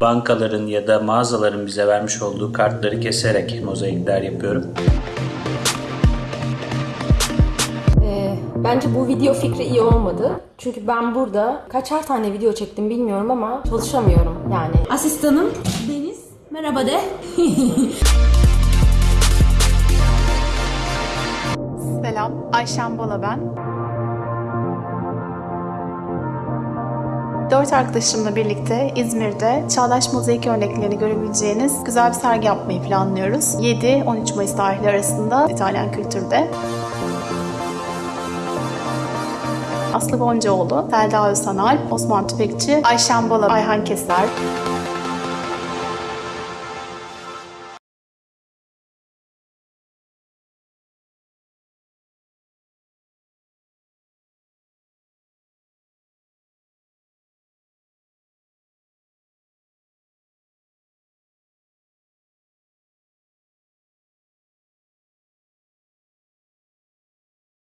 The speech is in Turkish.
bankaların ya da mağazaların bize vermiş olduğu kartları keserek mozaikler yapıyorum. Ee, bence bu video fikri iyi olmadı. Çünkü ben burada kaçar tane video çektim bilmiyorum ama çalışamıyorum yani. Asistanım Deniz. Merhaba de. Selam, Ayşen Bala ben. Dört arkadaşımla birlikte İzmir'de çağdaş mozaik örneklerini görebileceğiniz güzel bir sergi yapmayı planlıyoruz. 7-13 Mayıs tarihleri arasında İtalyan kültürde. Aslı Boncaoğlu, Selda Özsanal, Osman Tüfekçi, Ayşen Bala, Ayhan Keser,